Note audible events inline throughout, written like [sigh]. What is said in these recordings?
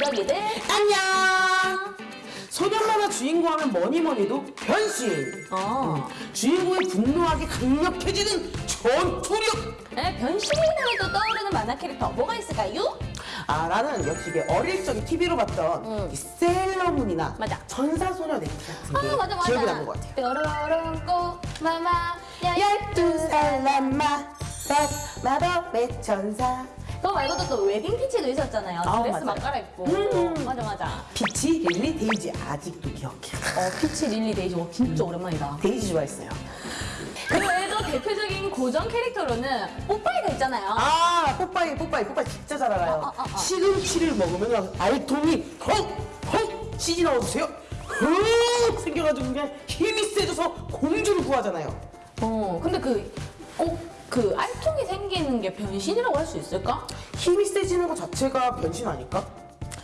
팬분들끼리들 안녕! 소년 만화 주인공 하면 뭐니 뭐니 해도 변신! 어. 주인공이 분노하게 강력해지는 전투력! 네, 변신이라면 또 떠오르는 만화 캐릭터 뭐가 있을까요? 아, 나는 역시 이게 어릴 적에 TV로 봤던 응. 이 셀러문이나 맞아. 전사소녀 같은 게 아 맞아 맞아 기억이 나는 것 같아요. 뾰로롱 꼬마마 열두 살 남마 마법의 천사 그거 말고도 또 웨딩 피치도 있었잖아요 아, 드레스 맞아요. 막 갈아입고 음. 맞아 맞아 피치, 릴리, 데이지 아직도 기억해. 어 피치 릴리 데이지 어, 진짜 오랜만이다 데이지 좋아했어요. 그 외에도 대표적인 고정 캐릭터로는 뽀빠이가 있잖아요 아, 뽀빠이, 뽀빠이, 뽀빠이 진짜 잘 알아요. 어, 어, 어, 어. 시금치를 먹으면 알통이 헉헉 치즈 넣어주세요. 헉 생겨가지고 그냥 힘이 세져서 공주를 구하잖아요. 어 근데 그꼭 그 알통이 생기는 게 변신이라고 할 수 있을까? 힘이 세지는 것 자체가 변신 아닐까?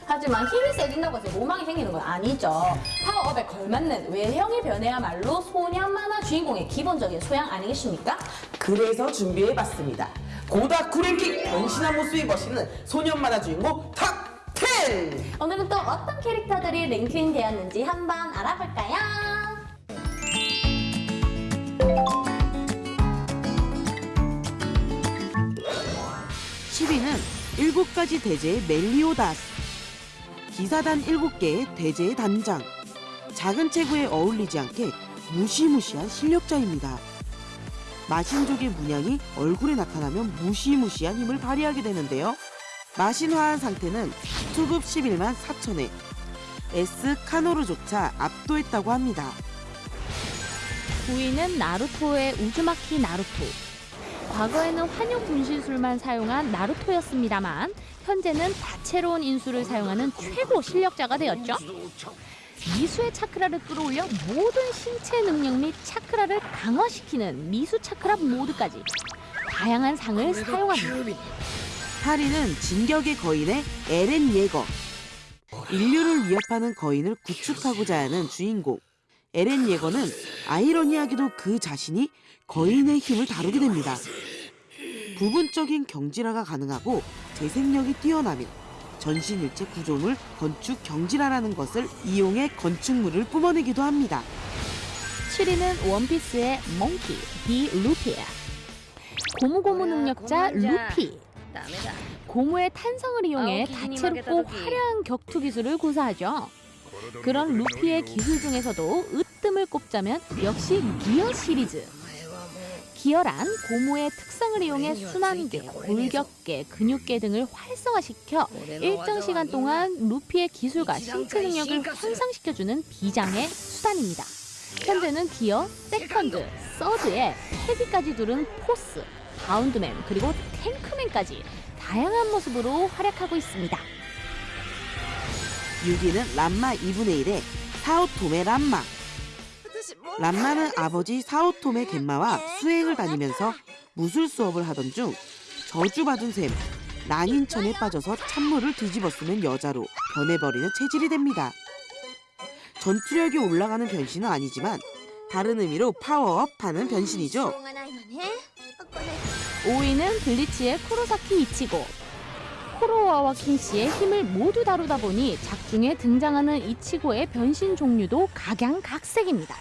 하지만 힘이 세진다고 해서 로망이 생기는 건 아니죠. 파워업에 걸맞는 외형의 변화야말로 소년 만화 주인공의 기본적인 소양 아니겠습니까? 그래서 준비해봤습니다. 고다쿠 랭킹 변신한 모습이 멋있는 소년 만화 주인공 top10! 오늘은 또 어떤 캐릭터들이 랭킹되었는지 한번 알아볼까요? 10위는 7가지 대제의 멜리오다스. 기사단 7개의 대제의 단장. 작은 체구에 어울리지 않게 무시무시한 실력자입니다. 마신족의 문양이 얼굴에 나타나면 무시무시한 힘을 발휘하게 되는데요. 마신화한 상태는 투급 11만 4천에 S 카노르조차 압도했다고 합니다. 9위는 나루토의 우즈마키 나루토. 과거에는 환용 분신술만 사용한 나루토였습니다만 현재는 다채로운 인수를 사용하는 최고 실력자가 되었죠. 미수의 차크라를 끌어올려 모든 신체 능력 및 차크라를 강화시키는 미수 차크라 모드까지 다양한 상을 사용합니다. 8위는 진격의 거인의 에렌 예거. 인류를 위협하는 거인을 구축하고자 하는 주인공. 에렌 예거는 아이러니하게도 그 자신이 거인의 힘을 다루게 됩니다. 부분적인 경질화가 가능하고 재생력이 뛰어나며 전신일체 구조물 건축 경질화라는 것을 이용해 건축물을 뿜어내기도 합니다. 7위는 원피스의 몽키, 디 루피야. 고무고무 능력자 루피. 고무의 탄성을 이용해 다채롭고 화려한 격투 기술을 구사하죠. 그런 루피의 기술 중에서도 으뜸을 꼽자면 역시 기어 시리즈. 기어란 고무의 특성을 이용해 순환계, 골격계, 근육계 등을 활성화시켜 일정 시간 동안 루피의 기술과 신체 능력을 향상시켜주는 비장의 수단입니다. 현재는 기어, second, third에 패기까지 두른 fourth, 바운드맨 그리고 탱크맨까지 다양한 모습으로 활약하고 있습니다. 6위는 람마 2분의 1의 사오토메 람마. 람마는 아버지 사오토메 겐마와 수행을 다니면서 무술 수업을 하던 중 저주받은 셈 난인천에 빠져서 찬물을 뒤집어 쓰는 여자로 변해버리는 체질이 됩니다. 전투력이 올라가는 변신은 아니지만 다른 의미로 파워업하는 변신이죠. 5위는 블리치의 쿠로사키 이치고. 코로와와 킹씨의 힘을 모두 다루다 보니 작중에 등장하는 이치고의 변신 종류도 각양각색입니다.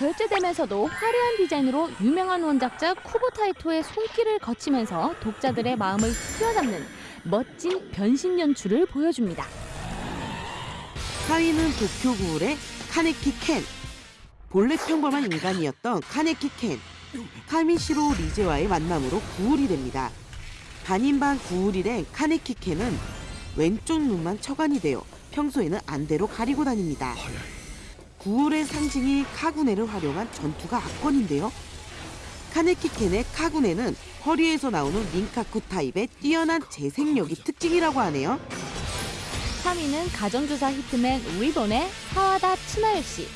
절제되면서도 화려한 디자인으로 유명한 원작자 쿠보타이토의 손길을 거치면서 독자들의 마음을 휘어잡는 멋진 변신 연출을 보여줍니다. 4위는 도쿄 구울의 카네키 켄. 본래 평범한 인간이었던 카네키 켄. 카미시로 리제와의 만남으로 구울이 됩니다. 반인반 구울이 된 카네키 켄은 왼쪽 눈만 적안이 되어 평소에는 안대로 가리고 다닙니다. 구울의 상징인 카구네를 활용한 전투가 압권인데요. 카네키 켄의 카구네는 허리에서 나오는 린카쿠 타입의 뛰어난 재생력이 특징이라고 하네요. 3위는 가정교사 히트맨 리본의 사와다 씨.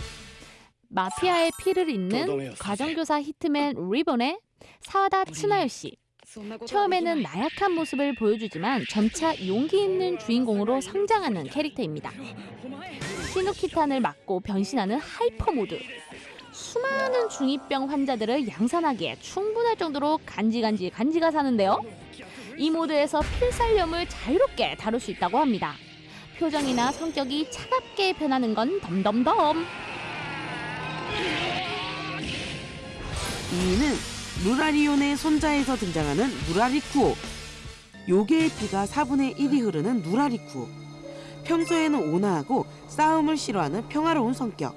마피아의 피를 잇는 가정교사 히트맨 리본의 사와다 씨. 처음에는 나약한 모습을 보여주지만 점차 용기 있는 주인공으로 성장하는 캐릭터입니다. 시누키탄을 맞고 변신하는 hyper 모드. 수많은 중2병 환자들을 양산하기에 충분할 정도로 간지간지 간지가 사는데요. 이 모드에서 필살염을 자유롭게 다룰 수 있다고 합니다. 표정이나 성격이 차갑게 변하는 건 덤덤덤. 2위는 누라리온의 손자에서 등장하는 누라리쿠오. 요괴의 피가 4분의 1이 흐르는 누라리쿠오. 평소에는 온화하고 싸움을 싫어하는 평화로운 성격.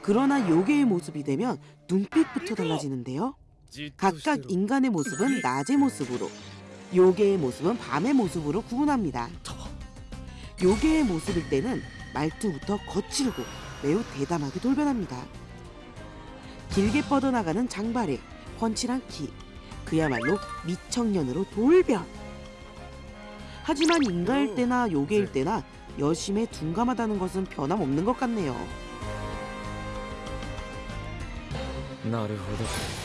그러나 요괴의 모습이 되면 눈빛부터 달라지는데요. 각각 인간의 모습은 낮의 모습으로, 요괴의 모습은 밤의 모습으로 구분합니다. 요괴의 모습일 때는 말투부터 거칠고 매우 대담하게 돌변합니다. 길게 뻗어나가는 장발에 번칠한 키, 그야말로 미청년으로 돌변. 하지만 인가일 음. 때나 요괴일 네. 때나 여심에 둔감하다는 것은 변함없는 것 같네요.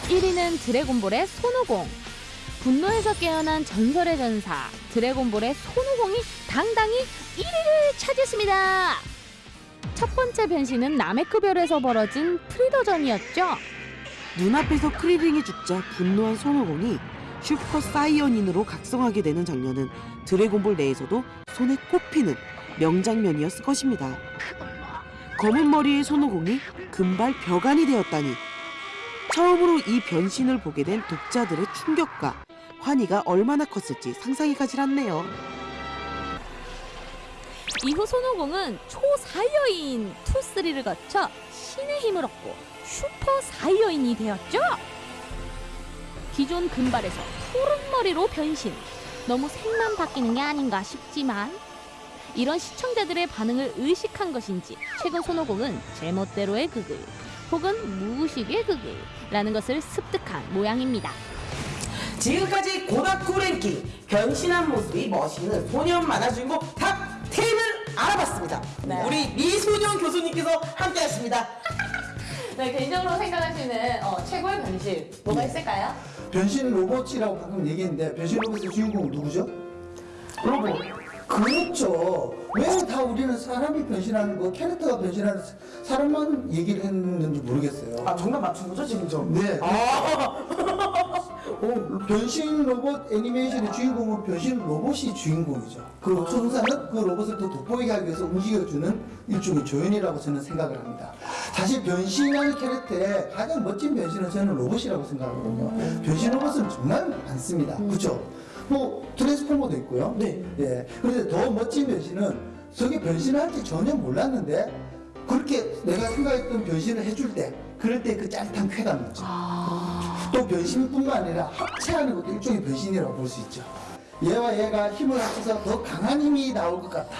1위는 드래곤볼의 손오공. 분노에서 깨어난 전설의 전사 드래곤볼의 손오공이 당당히 1위를 차지했습니다. 첫 번째 변신은 나메크별에서 벌어진 프리더전이었죠. 눈앞에서 크리링이 죽자 분노한 손오공이 슈퍼 사이어닌으로 각성하게 되는 장면은 드래곤볼 내에서도 손에 꼽히는 명장면이었을 것입니다. 검은 머리의 손오공이 금발 벽안이 되었다니 처음으로 이 변신을 보게 된 독자들의 충격과 환희가 얼마나 컸을지 상상이 가질 않네요. 이후 손오공은 초사이어인 two 3를 거쳐 신의 힘을 얻고 슈퍼 사이어인이 되었죠. 기존 금발에서 푸른 머리로 변신. 너무 색만 바뀌는 게 아닌가 싶지만 이런 시청자들의 반응을 의식한 것인지 최근 손오공은 제멋대로의 극의 혹은 무의식의 극의 라는 것을 습득한 모양입니다. 지금까지 고다쿠 랭킹 변신한 모습이 멋있는 소년 만화 주인공 top 10을 알아봤습니다. 네. 우리 미소년 교수님께서 함께하십니다. [laughs] 네, 개인적으로 생각하시는 어, 최고의 변신 뭐가 있을까요? 변신 로봇이라고 가끔 얘기했는데 변신 로봇의 주인공은 누구죠? 로봇. 그렇죠. 왜 다 우리는 사람이 변신하는 거, 캐릭터가 변신하는 사- 사람만 얘기를 했는지 모르겠어요. 아 정답 맞춘 거죠 지금 좀? 네. 아. [laughs] 어, 변신 로봇 애니메이션의 주인공은 변신 로봇이 주인공이죠. 그 천사는 그 로봇을 더 돋보이게 하기 위해서 움직여주는 일종의 조연이라고 저는 생각을 합니다. 사실 변신하는 캐릭터의 가장 멋진 변신은 저는 로봇이라고 생각하거든요. 변신 로봇은 정말 많습니다. 그렇죠? 뭐 트랜스포머도 있고요. 네. 예. 그런데 더 멋진 변신은 저게 변신할지 전혀 몰랐는데 그렇게 내가 생각했던 변신을 해줄 때 그럴 때 그 짜릿한 쾌감 있죠. 또 변신뿐만 아니라 합체하는 것도 일종의 변신이라고 볼 수 있죠. 얘와 얘가 힘을 합쳐서 더 강한 힘이 나올 것 같다.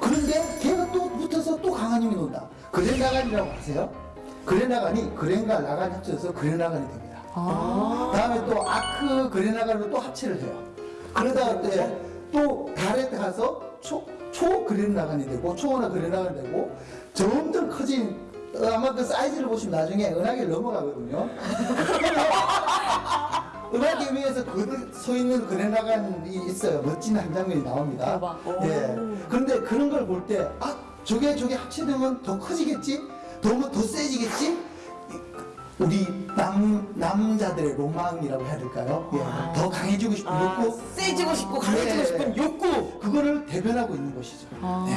그런데 걔가 또 붙어서 또 강한 힘이 나온다. 그랜라간이라고 아세요? 그랜라간이 그랜과 라간이 합쳐서 그랜라간이 됩니다. 다음에 또 아크 그랜라간으로 또 합체를 해요. 그러다가 때또 달에 가서 초, 초 그랜라간이 되고 초원화 그랜라간이 되고 점점 커진 어, 아마 그 사이즈를 보시면 나중에 은하계를 넘어가거든요. [laughs] 은하계 위에서 그들 서 있는 그랜라간이 있어요. 멋진 한 장면이 나옵니다. 대박. 예. 그런데 그런 걸 볼 때, 아, 저게 저게 합체되면 더 커지겠지? 더, 뭐더 세지겠지? 우리 남, 남자들의 로망이라고 해야 될까요? 예. 더 강해지고 싶은 아, 욕구. 세지고 싶고 강해지고 네. 싶은 욕구. 그거를 대변하고 있는 것이죠. 네.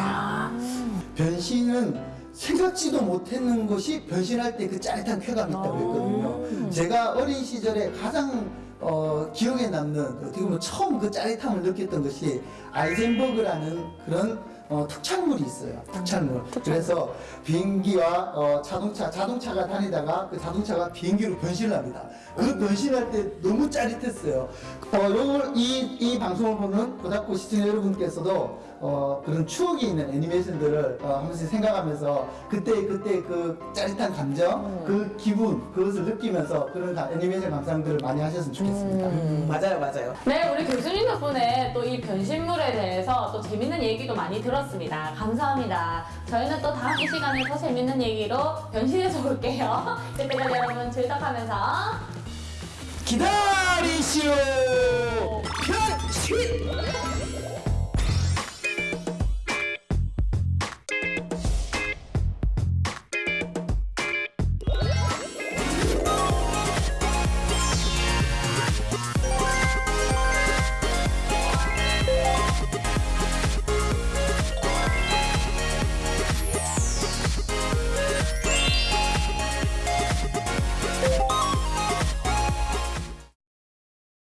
변신은 생각지도 못했는 것이 변신할 때 그 짜릿한 쾌감이 있다고 했거든요. 제가 어린 시절에 가장 어, 기억에 남는 어떻게 보면 처음 그 짜릿함을 느꼈던 것이 아이젠버그라는 그런 어, 특촬물이 있어요. 특촬물. 그래서 비행기와 어, 자동차, 자동차가 다니다가 그 자동차가 비행기로 변신을 합니다. 그 변신할 때 너무 짜릿했어요. 어, 요걸 이, 이 방송을 보는 고등학교 시청자 여러분께서도 어, 그런 추억이 있는 애니메이션들을 어, 한 번씩 생각하면서 그때 그때 그 짜릿한 감정, 그 기분, 그것을 느끼면서 그런 가- 애니메이션 감상들을 많이 하셨으면 좋겠습니다. 음, 맞아요 맞아요. 네, 우리 교수님 덕분에 또 이 변신물에 대해서 또 재밌는 얘기도 많이 들었습니다. 감사합니다. 저희는 또 다음 이 시간에 더 재밌는 얘기로 변신해서 올게요. 그때까지 [laughs] 여러분 즐덕하면서 기다리시오. Shit!